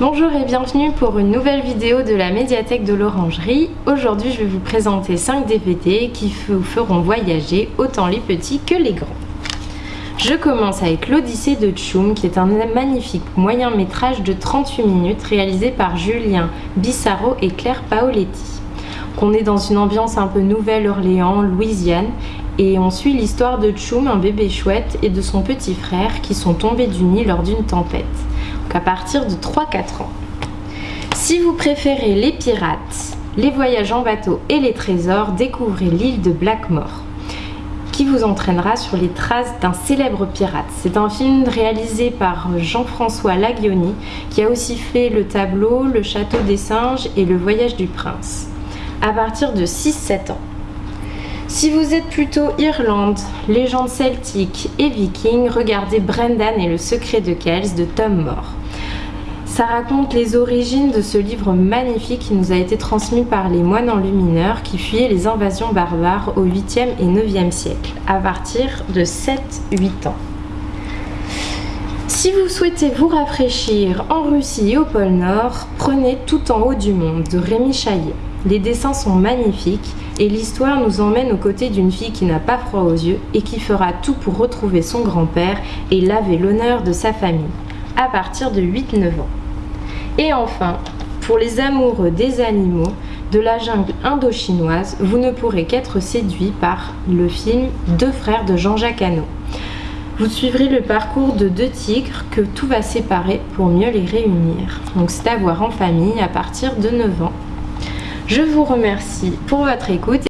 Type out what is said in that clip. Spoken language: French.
Bonjour et bienvenue pour une nouvelle vidéo de la médiathèque de l'Orangerie. Aujourd'hui je vais vous présenter 5 DVD qui vous feront voyager autant les petits que les grands. Je commence avec l'Odyssée de Tchoum qui est un magnifique moyen métrage de 38 minutes réalisé par Julien Bissaro et Claire Paoletti. On est dans une ambiance un peu Nouvelle-Orléans, Louisiane et on suit l'histoire de Tchoum, un bébé chouette, et de son petit frère qui sont tombés du nid lors d'une tempête à partir de 3-4 ans. Si vous préférez les pirates, les voyages en bateau et les trésors, découvrez l'île de Blackmore qui vous entraînera sur les traces d'un célèbre pirate. C'est un film réalisé par Jean-François Laguioni qui a aussi fait le tableau, le château des singes et le voyage du prince à partir de 6-7 ans. Si vous êtes plutôt Irlande, légende celtique et viking, regardez Brendan et le secret de Kells de Tom Moore. Ça raconte les origines de ce livre magnifique qui nous a été transmis par les moines enlumineurs qui fuyaient les invasions barbares au 8e et 9e siècle, à partir de 7-8 ans. Si vous souhaitez vous rafraîchir en Russie et au pôle Nord, prenez Tout en haut du monde de Rémi Chaillet. Les dessins sont magnifiques et l'histoire nous emmène aux côtés d'une fille qui n'a pas froid aux yeux et qui fera tout pour retrouver son grand-père et laver l'honneur de sa famille, à partir de 8-9 ans. Et enfin, pour les amoureux des animaux, de la jungle indo-chinoise, vous ne pourrez qu'être séduit par le film Deux frères de Jean-Jacques Hano. Vous suivrez le parcours de deux tigres que tout va séparer pour mieux les réunir. Donc c'est à voir en famille à partir de 9 ans. Je vous remercie pour votre écoute.